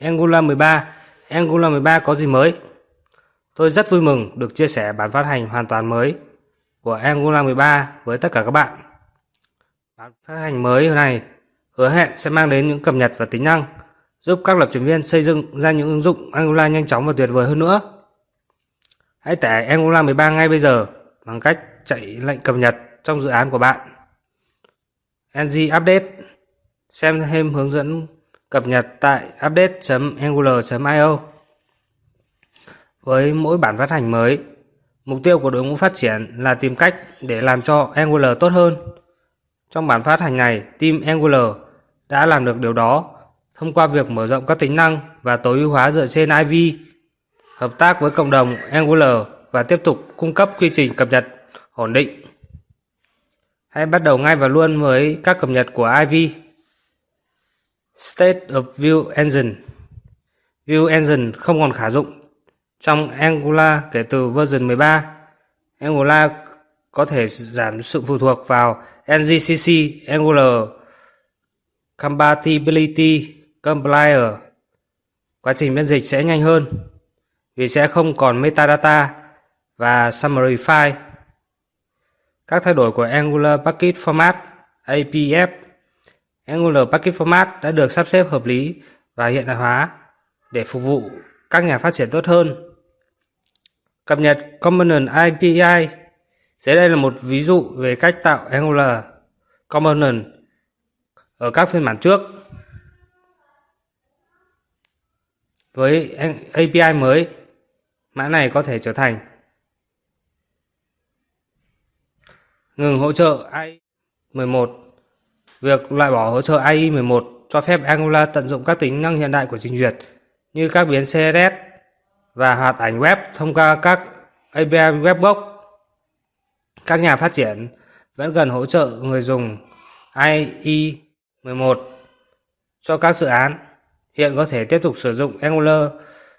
Angular 13 Angular 13 có gì mới? Tôi rất vui mừng được chia sẻ bản phát hành hoàn toàn mới của Angular 13 với tất cả các bạn. Bản phát hành mới này hứa hẹn sẽ mang đến những cập nhật và tính năng, giúp các lập trình viên xây dựng ra những ứng dụng Angular nhanh chóng và tuyệt vời hơn nữa. Hãy tải Angular 13 ngay bây giờ bằng cách chạy lệnh cập nhật trong dự án của bạn. ng update xem thêm hướng dẫn cập nhật tại update.angular.io. Với mỗi bản phát hành mới, mục tiêu của đội ngũ phát triển là tìm cách để làm cho Angular tốt hơn. Trong bản phát hành này, team Angular đã làm được điều đó thông qua việc mở rộng các tính năng và tối ưu hóa dựa trên IV, hợp tác với cộng đồng Angular và tiếp tục cung cấp quy trình cập nhật ổn định. Hãy bắt đầu ngay và luôn với các cập nhật của IV. State of View Engine View Engine không còn khả dụng trong Angular kể từ version 13. Angular có thể giảm sự phụ thuộc vào NGCC Angular, Compatibility, Compiler. Quá trình biên dịch sẽ nhanh hơn vì sẽ không còn metadata và summary file. Các thay đổi của Angular Package Format APF Angular Package Format đã được sắp xếp hợp lý và hiện đại hóa để phục vụ các nhà phát triển tốt hơn. Cập nhật Component API Dưới đây là một ví dụ về cách tạo Angular Component ở các phiên bản trước. Với API mới, mã này có thể trở thành ngừng hỗ trợ AI 11 Việc loại bỏ hỗ trợ AI 11 cho phép Angular tận dụng các tính năng hiện đại của trình duyệt, như các biến CSS và hoạt ảnh web thông qua các API Webbox. Các nhà phát triển vẫn cần hỗ trợ người dùng IE 11 cho các dự án. Hiện có thể tiếp tục sử dụng Angular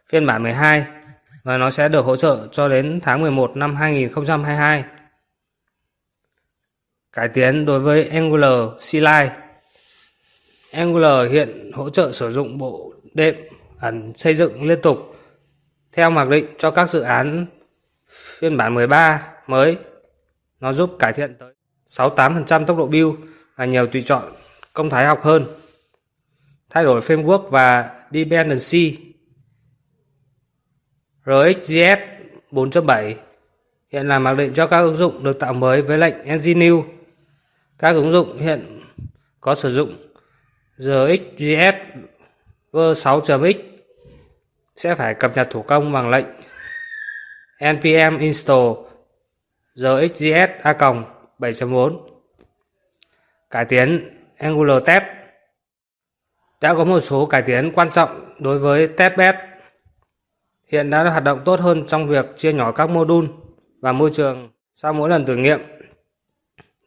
phiên bản 12 và nó sẽ được hỗ trợ cho đến tháng 11 năm 2022. Cải tiến đối với Angular CLI Angular hiện hỗ trợ sử dụng bộ đệm ẩn xây dựng liên tục theo mặc định cho các dự án phiên bản 13 mới. Nó giúp cải thiện tới 68% tốc độ build và nhiều tùy chọn công thái học hơn. Thay đổi framework và dependency RxJS 4.7 hiện là mặc định cho các ứng dụng được tạo mới với lệnh ng new. Các ứng dụng hiện có sử dụng RxJS v6.x sẽ phải cập nhật thủ công bằng lệnh npm install rxjs a 7.4 cải tiến Angular Test đã có một số cải tiến quan trọng đối với testbed hiện đã hoạt động tốt hơn trong việc chia nhỏ các module và môi trường sau mỗi lần thử nghiệm.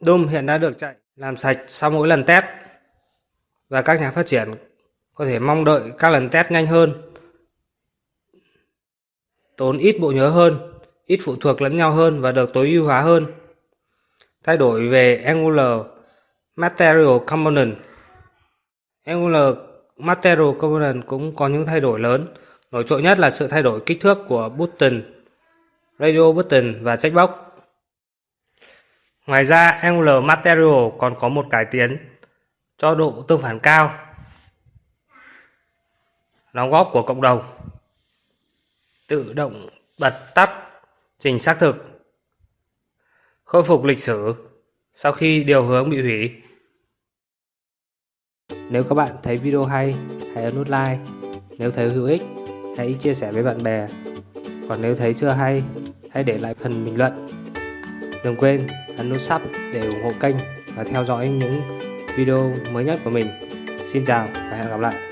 Doom hiện đã được chạy làm sạch sau mỗi lần test. Và các nhà phát triển có thể mong đợi các lần test nhanh hơn, tốn ít bộ nhớ hơn, ít phụ thuộc lẫn nhau hơn và được tối ưu hóa hơn. Thay đổi về Angular Material Component. Angular Material Component cũng có những thay đổi lớn, nổi trội nhất là sự thay đổi kích thước của button, radio button và checkbox. Ngoài ra, Angular Material còn có một cải tiến cho độ tương phản cao. Đóng góp của cộng đồng. Tự động bật tắt trình xác thực. Khôi phục lịch sử sau khi điều hướng bị hủy. Nếu các bạn thấy video hay, hãy ấn nút like. Nếu thấy hữu ích, hãy chia sẻ với bạn bè. Còn nếu thấy chưa hay, hãy để lại phần bình luận. Đừng quên ấn nút sub để ủng hộ kênh và theo dõi những video mới nhất của mình. Xin chào và hẹn gặp lại.